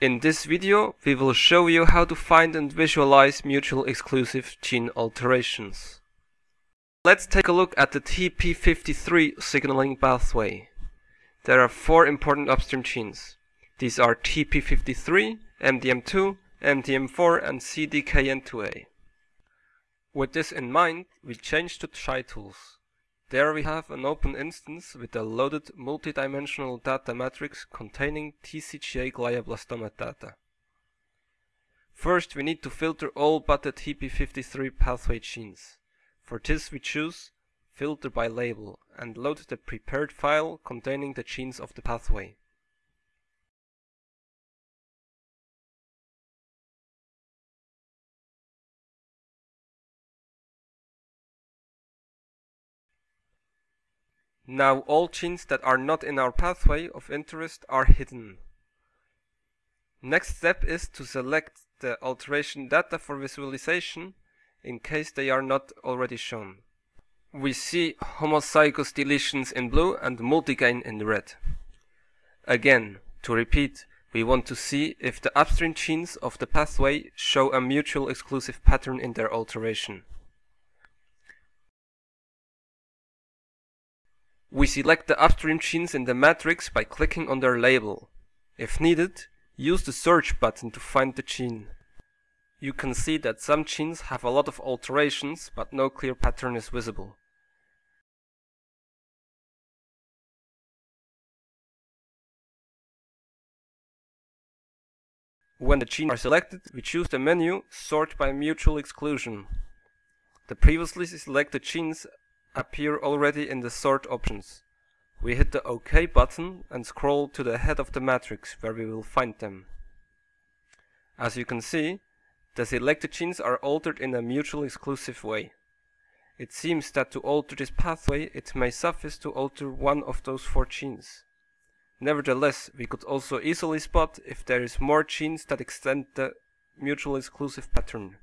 In this video, we will show you how to find and visualize mutual exclusive gene alterations. Let's take a look at the TP53 signaling pathway. There are four important upstream genes. These are TP53, MDM2, MDM4 and CDKN2A. With this in mind, we change to Gitools. There we have an open instance with a loaded multidimensional data matrix containing TCGA glioblastoma data. First we need to filter all but the TP53 pathway genes. For this we choose Filter by Label and load the prepared file containing the genes of the pathway. Now all genes that are not in our pathway of interest are hidden. Next step is to select the alteration data for visualization in case they are not already shown. We see homozygous deletions in blue and multigain in red. Again, to repeat, we want to see if the upstream genes of the pathway show a mutual exclusive pattern in their alteration. We select the upstream genes in the matrix by clicking on their label. If needed, use the search button to find the gene. You can see that some genes have a lot of alterations, but no clear pattern is visible. When the genes are selected, we choose the menu Sort by Mutual Exclusion. The previously selected genes appear already in the sort options. We hit the OK button and scroll to the head of the matrix where we will find them. As you can see, the selected genes are altered in a mutually exclusive way. It seems that to alter this pathway, it may suffice to alter one of those four genes. Nevertheless, we could also easily spot if there is more genes that extend the mutually exclusive pattern.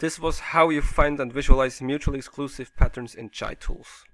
This was how you find and visualize mutually exclusive patterns in Gitools.